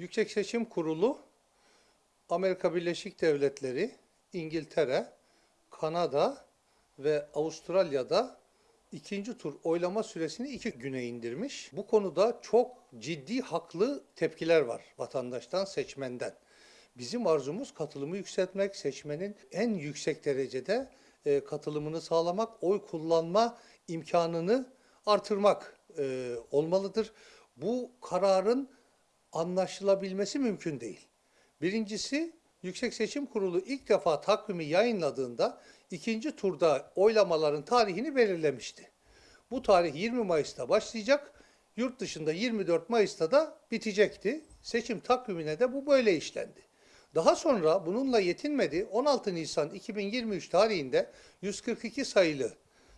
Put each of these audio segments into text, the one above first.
Yüksek Seçim Kurulu Amerika Birleşik Devletleri, İngiltere, Kanada ve Avustralya'da ikinci tur oylama süresini iki güne indirmiş. Bu konuda çok ciddi haklı tepkiler var vatandaştan, seçmenden. Bizim arzumuz katılımı yükseltmek, seçmenin en yüksek derecede e, katılımını sağlamak, oy kullanma imkanını artırmak e, olmalıdır. Bu kararın anlaşılabilmesi mümkün değil. Birincisi Yüksek Seçim Kurulu ilk defa takvimi yayınladığında ikinci turda oylamaların tarihini belirlemişti. Bu tarih 20 Mayıs'ta başlayacak, yurt dışında 24 Mayıs'ta da bitecekti. Seçim takvimine de bu böyle işlendi. Daha sonra bununla yetinmedi. 16 Nisan 2023 tarihinde 142 sayılı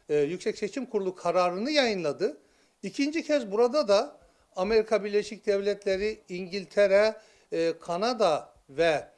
e, Yüksek Seçim Kurulu kararını yayınladı. İkinci kez burada da Amerika Birleşik Devletleri, İngiltere, e, Kanada ve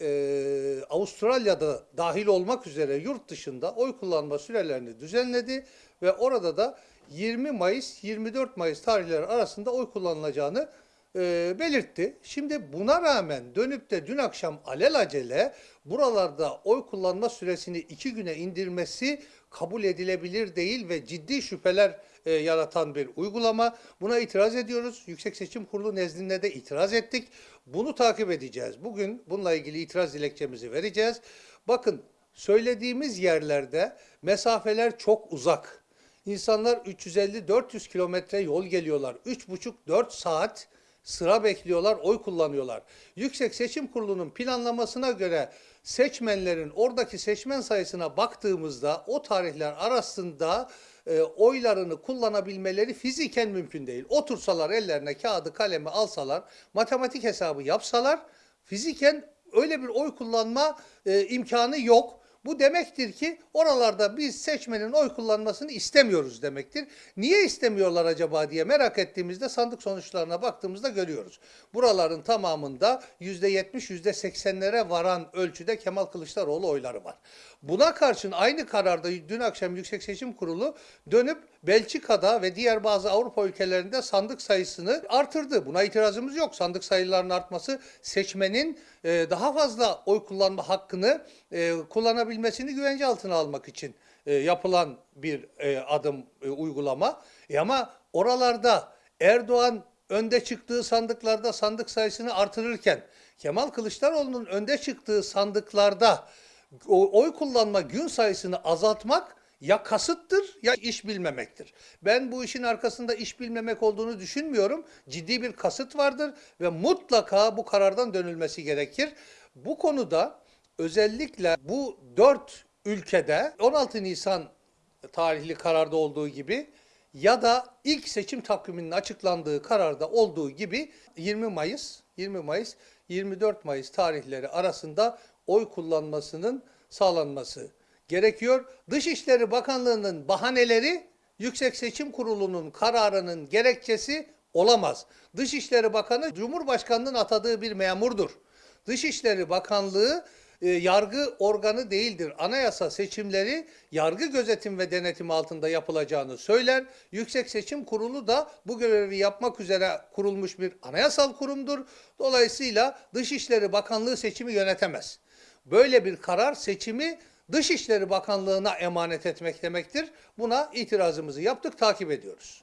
e, Avustralya'da dahil olmak üzere yurt dışında oy kullanma sürelerini düzenledi ve orada da 20 Mayıs 24 Mayıs tarihleri arasında oy kullanılacağını e, belirtti. Şimdi buna rağmen dönüp de dün akşam alelacele buralarda oy kullanma süresini iki güne indirmesi kabul edilebilir değil ve ciddi şüpheler e, yaratan bir uygulama. Buna itiraz ediyoruz. Yüksek Seçim Kurulu nezdinde de itiraz ettik. Bunu takip edeceğiz. Bugün bununla ilgili itiraz dilekçemizi vereceğiz. Bakın söylediğimiz yerlerde mesafeler çok uzak. İnsanlar 350-400 kilometre yol geliyorlar. 3,5-4 saat sıra bekliyorlar, oy kullanıyorlar. Yüksek Seçim Kurulu'nun planlamasına göre seçmenlerin oradaki seçmen sayısına baktığımızda o tarihler arasında e, oylarını kullanabilmeleri fiziken mümkün değil. Otursalar ellerine kağıdı kalemi alsalar, matematik hesabı yapsalar fiziken öyle bir oy kullanma e, imkanı yok. Bu demektir ki oralarda biz seçmenin oy kullanmasını istemiyoruz demektir. Niye istemiyorlar acaba diye merak ettiğimizde sandık sonuçlarına baktığımızda görüyoruz. Buraların tamamında %70, %80'lere varan ölçüde Kemal Kılıçdaroğlu oyları var. Buna karşın aynı kararda dün akşam Yüksek Seçim Kurulu dönüp Belçika'da ve diğer bazı Avrupa ülkelerinde sandık sayısını artırdı. Buna itirazımız yok. Sandık sayılarının artması seçmenin e, daha fazla oy kullanma hakkını e, kullanabilmesini güvence altına almak için e, yapılan bir e, adım, e, uygulama. E ama oralarda Erdoğan önde çıktığı sandıklarda sandık sayısını artırırken Kemal Kılıçdaroğlu'nun önde çıktığı sandıklarda oy kullanma gün sayısını azaltmak ya kasıttır ya iş bilmemektir. Ben bu işin arkasında iş bilmemek olduğunu düşünmüyorum. Ciddi bir kasıt vardır ve mutlaka bu karardan dönülmesi gerekir. Bu konuda özellikle bu dört ülkede 16 Nisan tarihli kararda olduğu gibi ya da ilk seçim takviminin açıklandığı kararda olduğu gibi 20 Mayıs, 20 Mayıs, 24 Mayıs tarihleri arasında oy kullanmasının sağlanması gerekiyor. Dışişleri Bakanlığı'nın bahaneleri Yüksek Seçim Kurulu'nun kararının gerekçesi olamaz. Dışişleri Bakanı Cumhurbaşkanı'nın atadığı bir memurdur. Dışişleri Bakanlığı e, yargı organı değildir. Anayasa seçimleri yargı gözetim ve denetim altında yapılacağını söyler. Yüksek Seçim Kurulu da bu görevi yapmak üzere kurulmuş bir anayasal kurumdur. Dolayısıyla Dışişleri Bakanlığı seçimi yönetemez. Böyle bir karar seçimi Dışişleri Bakanlığı'na emanet etmek demektir. Buna itirazımızı yaptık, takip ediyoruz.